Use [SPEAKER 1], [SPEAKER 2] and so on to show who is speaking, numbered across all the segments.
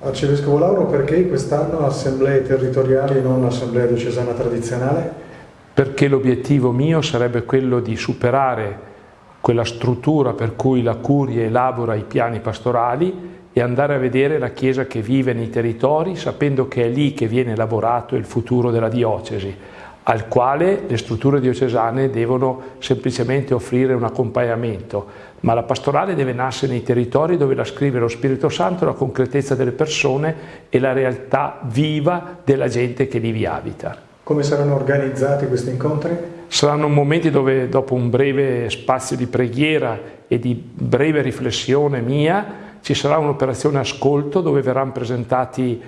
[SPEAKER 1] Arcivescovo Lauro, perché quest'anno assemblee territoriali e non assemblea diocesana tradizionale?
[SPEAKER 2] Perché l'obiettivo mio sarebbe quello di superare quella struttura per cui la curia elabora i piani pastorali e andare a vedere la Chiesa che vive nei territori sapendo che è lì che viene lavorato il futuro della diocesi al quale le strutture diocesane devono semplicemente offrire un accompagnamento, ma la pastorale deve nascere nei territori dove la scrive lo Spirito Santo, la concretezza delle persone e la realtà viva della gente che lì vi abita.
[SPEAKER 1] Come saranno organizzati questi incontri?
[SPEAKER 2] Saranno momenti dove dopo un breve spazio di preghiera e di breve riflessione mia ci sarà un'operazione ascolto dove verranno presentati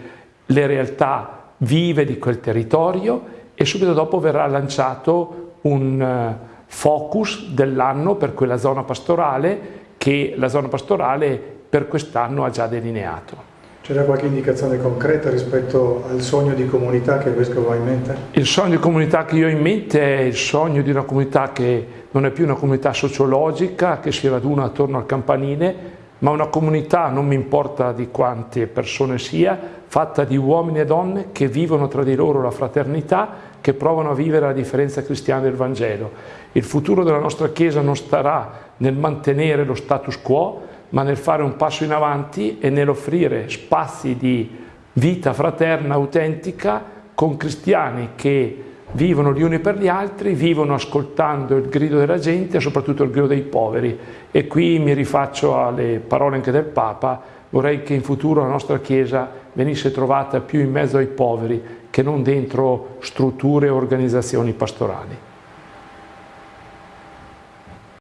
[SPEAKER 2] le realtà vive di quel territorio e subito dopo verrà lanciato un eh, focus dell'anno per quella zona pastorale che la zona pastorale per quest'anno ha già delineato.
[SPEAKER 1] C'era qualche indicazione concreta rispetto al sogno di comunità che il Vescovo ha in mente?
[SPEAKER 2] Il sogno di comunità che io ho in mente è il sogno di una comunità che non è più una comunità sociologica, che si raduna attorno al campanile, ma una comunità, non mi importa di quante persone sia, fatta di uomini e donne che vivono tra di loro la fraternità, che provano a vivere la differenza cristiana del Vangelo. Il futuro della nostra Chiesa non starà nel mantenere lo status quo, ma nel fare un passo in avanti e nell'offrire spazi di vita fraterna, autentica, con cristiani che vivono gli uni per gli altri, vivono ascoltando il grido della gente e soprattutto il grido dei poveri. E qui mi rifaccio alle parole anche del Papa, vorrei che in futuro la nostra Chiesa venisse trovata più in mezzo ai poveri che non dentro strutture e organizzazioni pastorali.